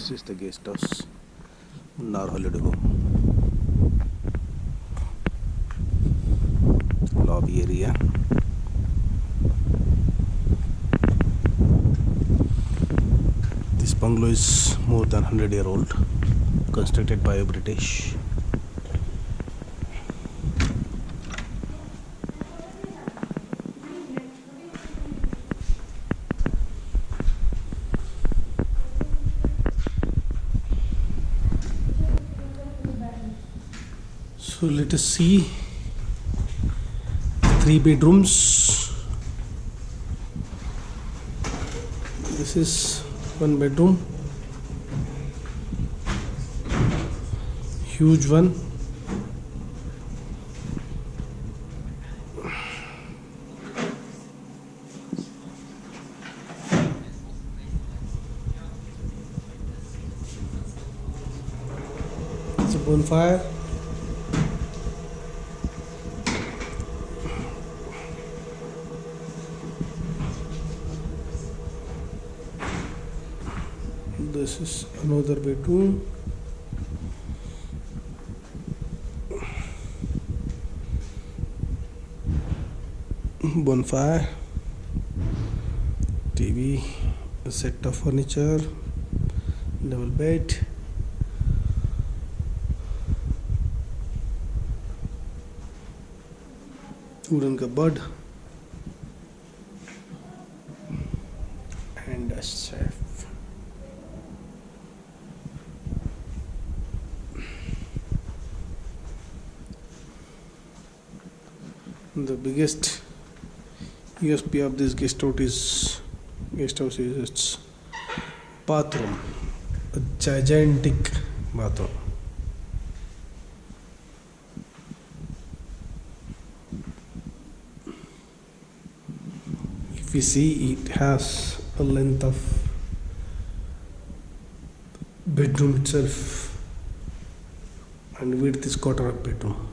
This is the guest house, Munnar Holiday. Lobby area. This bungalow is more than 100 year old, constructed by a British. So let us see three bedrooms. This is one bedroom, huge one. It's a bonfire. This is another bedroom. Bonfire, TV, a set of furniture, double bed. Wooden cupboard The biggest USP of this guest house is guest house is its bathroom, a gigantic bathroom. If you see, it has a length of bedroom itself, and width is quarter of bedroom.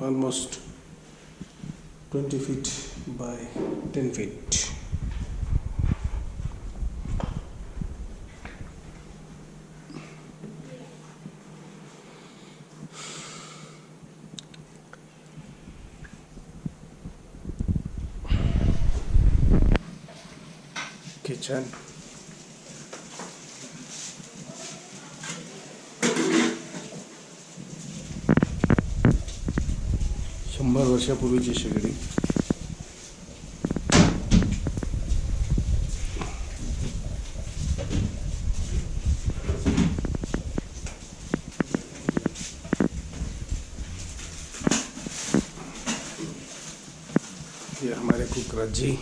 Almost 20 feet by 10 feet. Kitchen. शंभर वर्षापूर्वीची शेगडी ये हमारे कुकराज जी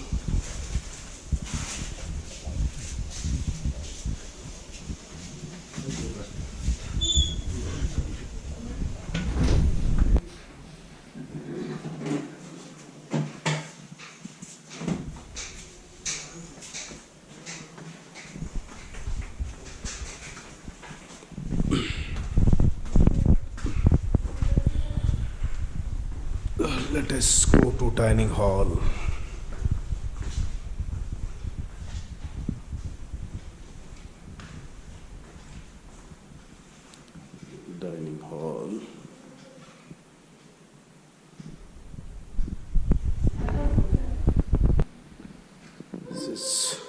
let us go to dining hall. Dining hall. This is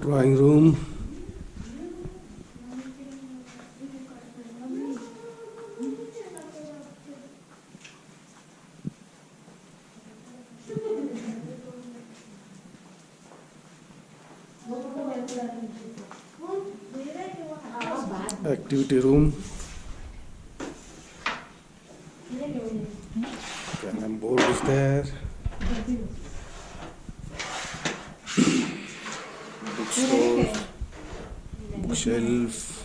drawing room activity room. Carom board is there bookstore bookshelf